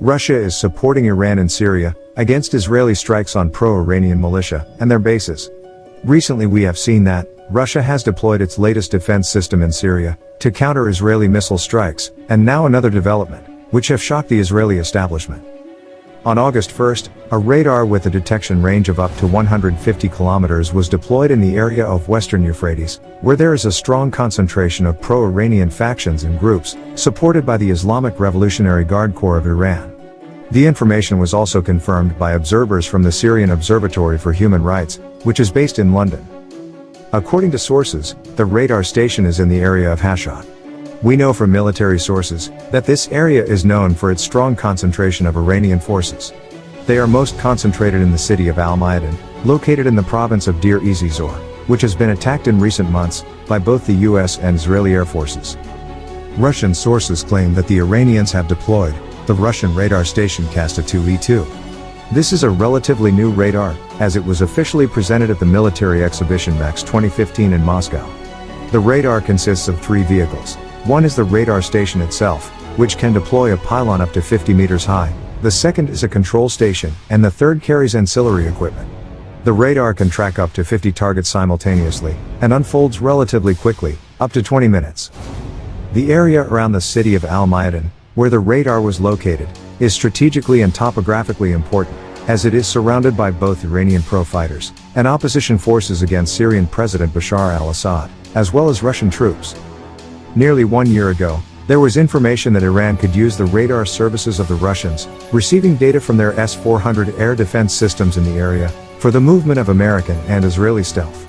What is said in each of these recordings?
Russia is supporting Iran in Syria, against Israeli strikes on pro-Iranian militia, and their bases. Recently we have seen that, Russia has deployed its latest defense system in Syria, to counter Israeli missile strikes, and now another development, which have shocked the Israeli establishment. On August 1st, a radar with a detection range of up to 150 kilometers was deployed in the area of western Euphrates, where there is a strong concentration of pro-Iranian factions and groups, supported by the Islamic Revolutionary Guard Corps of Iran. The information was also confirmed by observers from the Syrian Observatory for Human Rights, which is based in London. According to sources, the radar station is in the area of Hashod. We know from military sources that this area is known for its strong concentration of Iranian forces. They are most concentrated in the city of Al-Mayadin, located in the province of Deir ez-Zor, which has been attacked in recent months by both the US and Israeli air forces. Russian sources claim that the Iranians have deployed the Russian radar station Kasta 2E2. This is a relatively new radar, as it was officially presented at the military exhibition MAKS 2015 in Moscow. The radar consists of three vehicles, one is the radar station itself, which can deploy a pylon up to 50 meters high. The second is a control station, and the third carries ancillary equipment. The radar can track up to 50 targets simultaneously, and unfolds relatively quickly, up to 20 minutes. The area around the city of Al-Mayadin, where the radar was located, is strategically and topographically important, as it is surrounded by both Iranian pro-fighters and opposition forces against Syrian President Bashar al-Assad, as well as Russian troops. Nearly one year ago, there was information that Iran could use the radar services of the Russians, receiving data from their S-400 air defense systems in the area, for the movement of American and Israeli stealth.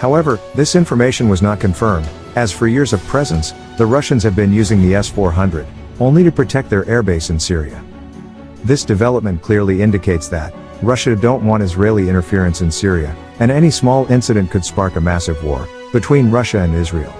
However, this information was not confirmed, as for years of presence, the Russians have been using the S-400, only to protect their airbase in Syria. This development clearly indicates that, Russia don't want Israeli interference in Syria, and any small incident could spark a massive war, between Russia and Israel.